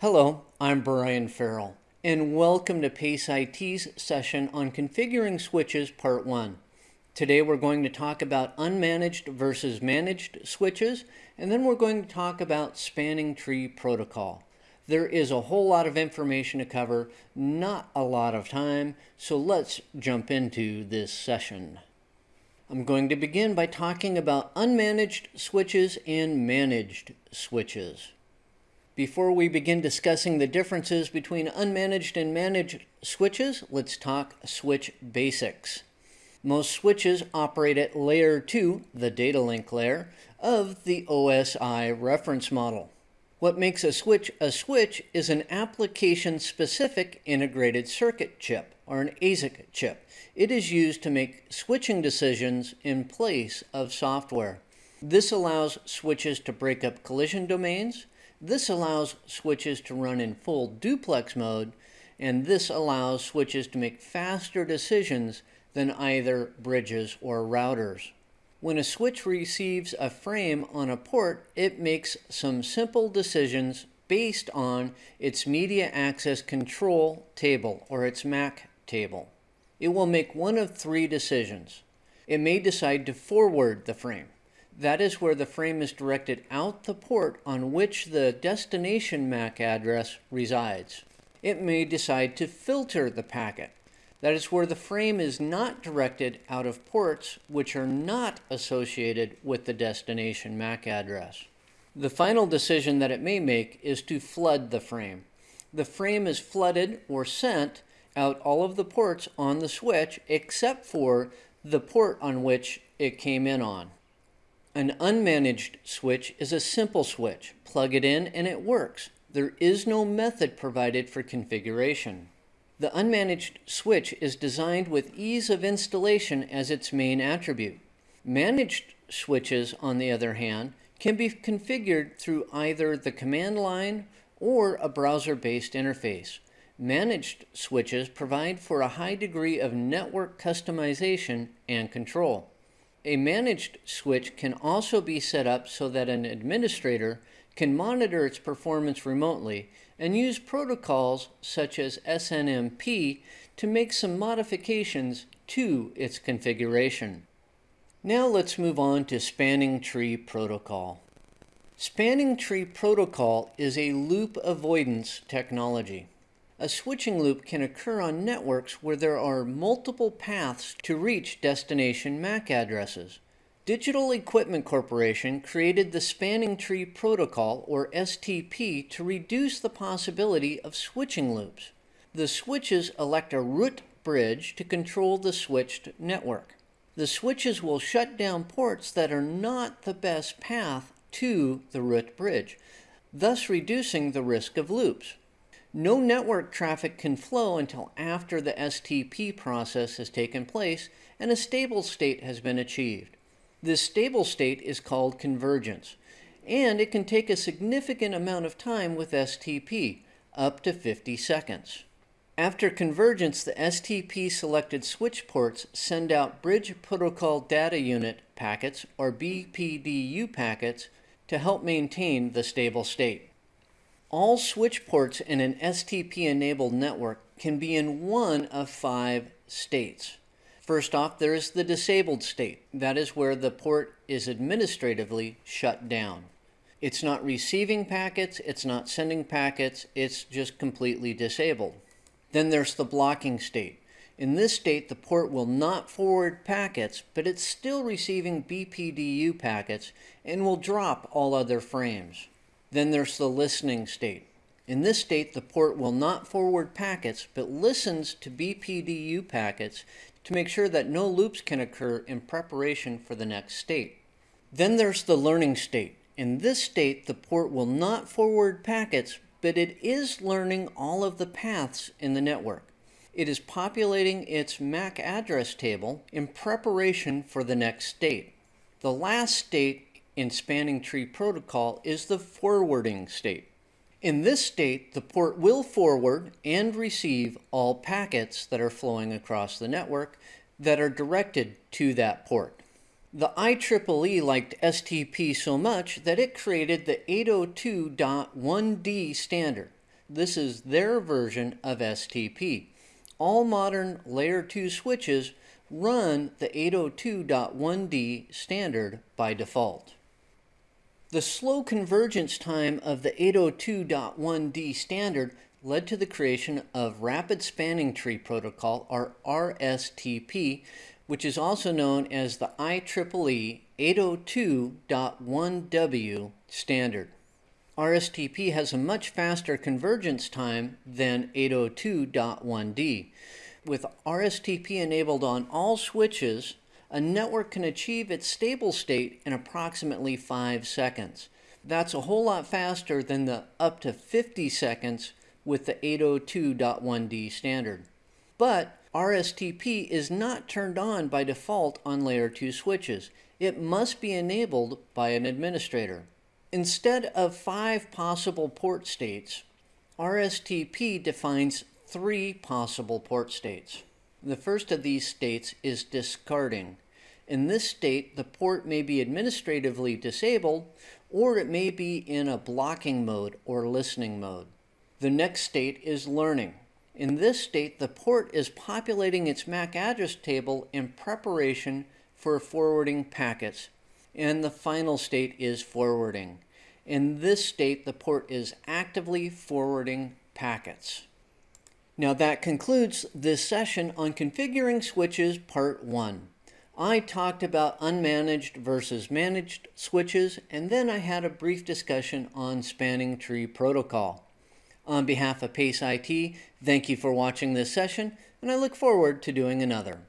Hello, I'm Brian Ferrill, and welcome to PACE IT's session on Configuring Switches Part 1. Today we're going to talk about unmanaged versus managed switches, and then we're going to talk about spanning tree protocol. There is a whole lot of information to cover, not a lot of time, so let's jump into this session. I'm going to begin by talking about unmanaged switches and managed switches. Before we begin discussing the differences between unmanaged and managed switches, let's talk switch basics. Most switches operate at layer 2, the data link layer, of the OSI reference model. What makes a switch a switch is an application-specific integrated circuit chip, or an ASIC chip. It is used to make switching decisions in place of software. This allows switches to break up collision domains. This allows switches to run in full duplex mode. And this allows switches to make faster decisions than either bridges or routers. When a switch receives a frame on a port, it makes some simple decisions based on its media access control table or its MAC table it will make one of three decisions. It may decide to forward the frame. That is where the frame is directed out the port on which the destination MAC address resides. It may decide to filter the packet. That is where the frame is not directed out of ports which are not associated with the destination MAC address. The final decision that it may make is to flood the frame. The frame is flooded or sent out all of the ports on the switch except for the port on which it came in on. An unmanaged switch is a simple switch. Plug it in and it works. There is no method provided for configuration. The unmanaged switch is designed with ease of installation as its main attribute. Managed switches, on the other hand, can be configured through either the command line or a browser-based interface. Managed switches provide for a high degree of network customization and control. A managed switch can also be set up so that an administrator can monitor its performance remotely and use protocols such as SNMP to make some modifications to its configuration. Now let's move on to Spanning Tree Protocol. Spanning Tree Protocol is a loop avoidance technology. A switching loop can occur on networks where there are multiple paths to reach destination MAC addresses. Digital Equipment Corporation created the Spanning Tree Protocol, or STP, to reduce the possibility of switching loops. The switches elect a root bridge to control the switched network. The switches will shut down ports that are not the best path to the root bridge, thus reducing the risk of loops. No network traffic can flow until after the STP process has taken place and a stable state has been achieved. This stable state is called convergence, and it can take a significant amount of time with STP, up to 50 seconds. After convergence, the STP selected switch ports send out Bridge Protocol Data Unit packets, or BPDU packets, to help maintain the stable state. All switch ports in an STP-enabled network can be in one of five states. First off, there is the disabled state. That is where the port is administratively shut down. It's not receiving packets, it's not sending packets, it's just completely disabled. Then there's the blocking state. In this state, the port will not forward packets, but it's still receiving BPDU packets and will drop all other frames. Then there's the listening state. In this state, the port will not forward packets, but listens to BPDU packets to make sure that no loops can occur in preparation for the next state. Then there's the learning state. In this state, the port will not forward packets, but it is learning all of the paths in the network. It is populating its MAC address table in preparation for the next state. The last state in spanning tree protocol is the forwarding state. In this state, the port will forward and receive all packets that are flowing across the network that are directed to that port. The IEEE liked STP so much that it created the 802.1d standard. This is their version of STP. All modern Layer 2 switches run the 802.1d standard by default. The slow convergence time of the 802.1d standard led to the creation of Rapid Spanning Tree Protocol, or RSTP, which is also known as the IEEE 802.1w standard. RSTP has a much faster convergence time than 802.1d. With RSTP enabled on all switches, a network can achieve its stable state in approximately 5 seconds. That's a whole lot faster than the up to 50 seconds with the 802.1d standard. But RSTP is not turned on by default on layer 2 switches. It must be enabled by an administrator. Instead of five possible port states, RSTP defines three possible port states. The first of these states is discarding. In this state, the port may be administratively disabled or it may be in a blocking mode or listening mode. The next state is learning. In this state, the port is populating its MAC address table in preparation for forwarding packets. And the final state is forwarding. In this state, the port is actively forwarding packets. Now that concludes this session on configuring switches part 1. I talked about unmanaged versus managed switches and then I had a brief discussion on spanning tree protocol. On behalf of PACE IT, thank you for watching this session, and I look forward to doing another.